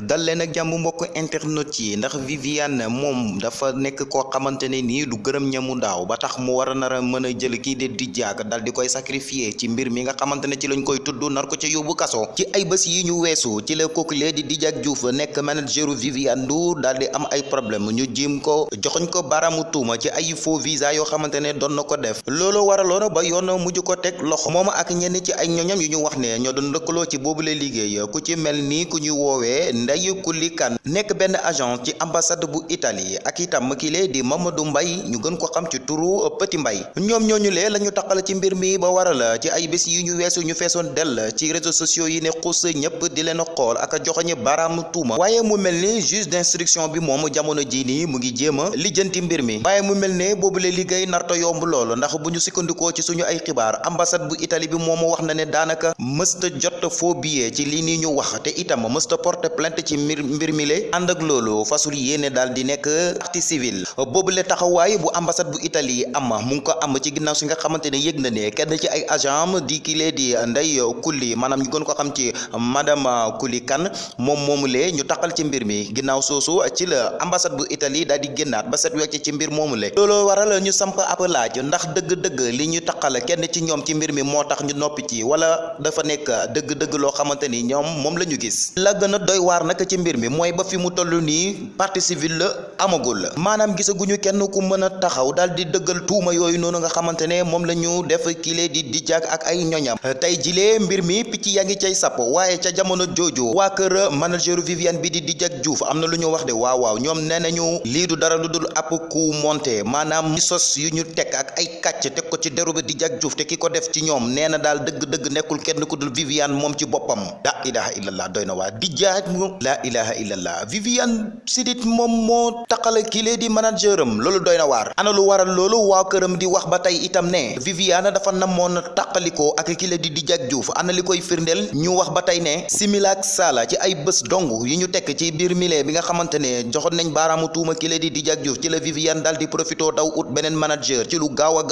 dal leen ak jàmm mbokk internet yi ndax Viviane moom dafa nekk koo xamante ne nii du gërëm ñamu daaw ba tax mu war a nar a mën a jël kii de di jaag dal di koy sacrifier ci mbir mi nga xamante ne ci lañ koy tudd nar ko ca yóbbu kaso. Ci ay bés yi ñu weesu ci la kookulee di Didiack Diouf nekk manageru Viviane Ndour daal di am ay problème ñu jiim ko joxoñ ko baaraamu tuuma ci ay faux visa yoo xamante ne doon na ko def. Loolu waraloon ba yoon mujj ko teg loxo moom ak ñenn ci ay ñoñam yu ñu wax ne ñoo doon lëkkaloo ci boobule liggéey ku ci mel ni ku ñu woowee Ndeye Kuli Kan nekk benn agent ci ambassade bu Italie ak itam di Mamadou Mbaye ñu gën ko xam ci turu Petit Mbaye. Ñoom ñooñu lee la ñu taqal ci mbir mi ba waral ci ay bés yi ñu weesu ñu feesoon dell ci réseaux sociaux yi ne xuus ñëpp di leen xool ak joxoñe baaraam tuuma. Waaye mu mel ni juge d'instruction bi moom jamono jii nii mu ngi jéem a lijjanti mbir mi. Waaye mu mel ne boobule liggéey narta yomb loolu ndax bu ñu sukkandikoo ci suñu ay xibaar ambassade bu Italie bi moom wax na ne daanaka mësta jot faux billet ci lii nii ñu wax te itam porter plainte ci mbir mbir mi le ànd ak loolu fasul yéene daal di nekk partie civile. Boobule taxawaay bu ambassade bu Italie am mu ko am ci ginnaaw si nga xamante ne yëg na ne kenn ci ay agent di kile di Ndeye Kuli maanaam ñu gën ko xam ci madame Kuli Kan moom moomu lee ñu taxal ci mbir mi. Ginnaaw soosu ci la ambassade bu Italie daal di génnaat ba set wecc ci mbir moomu le. Loolu waral ñu samp ab laaj ndax dëgg-dëgg li ñu taxal kenn ci ñoom ci mbir mi moo tax ñu noppi ci wala dafa nekk dëgg-dëgg loo xamante ni ñoom moom la ñu gis. La gën a doy waar nag ci mbir mi mooy ba fi mu toll nii partie civile la amagul maanaam gisaguñu kenn ku mën a taxaw daal di dëggal tuuma yooyu noonu nga xamante ne moom la ñu def kile di Didiack ak ay ñoñam. tey jilee mbir mi picc yaa ngi cay sapp waaye ca jamono jooju waa kër manageru Viviane bi di Didiack Diouf am na lu ñu wax de waaw waaw ñoom nee nañu lii du dara lu dul ab coup monté maanaam sos yu ñu teg ak ay teg ko ci deru bi Didiack Diouf te ki ko def ci ñoom nee na daal dëgg-dëgg nekkul kenn ku dul Viviane moom ci boppam. La ilaha illallah doy na waa Didiack la ilaha illallah. Viviane Chidid moom moo taqale kile di manager am. Loolu doy na waar. Ana lu waral loolu? Waa këram di wax ba tey itam ne Viviane dafa namoon taqalikoo ak kile di Didiack Diouf ana li koy firndeel? Ñu wax ba tey ne simila ak sala ci ay bés dong yi ñu tekk ci biir mile bi nga xamante ne nañ baaraamu tuuma kile di Didiack Diouf ci la Viviane daal di profito daw ut beneen manager ci lu gaaw a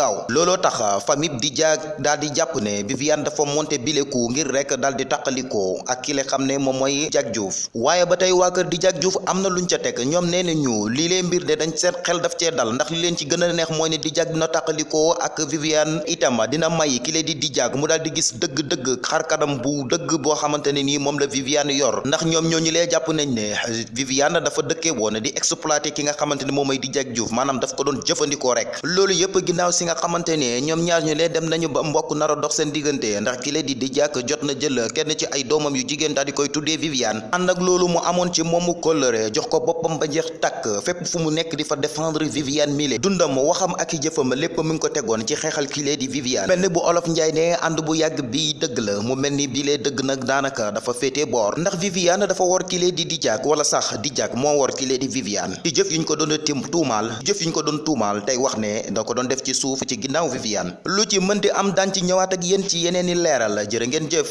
looloo tax famille Didiack daal di jàpp ne Viviane dafa monté bileku ngir rek daal di taqalikoo ak ki la xam ne moom mooy Didiack Diouf. waaye ba tey waa kër Didiack Diouf am na luñ ca teg ñoom nee nañu lii lee mbir de dañ xel daf cee dal ndax li leen ci gën a neex mooy ne Didiack dina taqalikoo ak Viviane itam dina may ki lee di Didiack mu daal di gis dëgg-dëgg xar kanam bu dëgg boo xamante ne nii moom la Viviane yor. ndax ñoom ñooñu lee jàpp nañ ne Viviane dafa dëkkee di exploiter ki nga xamante ne moom mooy Didiack Diouf maanaam daf ko doon jëfandikoo rek. loolu yëpp ginnaaw si nga ne ñoom ñaar ñu lee dem nañu ba mbokk nar a dox seen diggante. Ndax ki lee di Didiack jot na jël kenn ci ay doomam yu jigéen daal di koy tuddee Viviane. Ànd ak loolu mu amoon ci moomu kóllëre jox ko boppam ba jeex takk. Fépp fu mu nekk di fa défendre Viviane mile. Dundam waxam ak i jëfam lépp mu ngi ko tegoon ci xeexal ki lee di Viviane. Mel bu olof njaay ne ànd bu yàgg bi dëgg la. Mu mel ni bii lee dëgg nag daanaka dafa féetee boor. Ndax Viviane dafa war ki lee di Didiack wala sax Didiack moo war ki lee di Viviane. Ci jëf yuñ ko doon tim tuumaal jëf yuñ ko doon tuumaal tey wax ne da ko doon def ci suuf ci ginnaaw Viviane. Lu ci mënti am daan ci ñëwaat ak yéen ci yeneen i leeral. Jërë ngeen jëf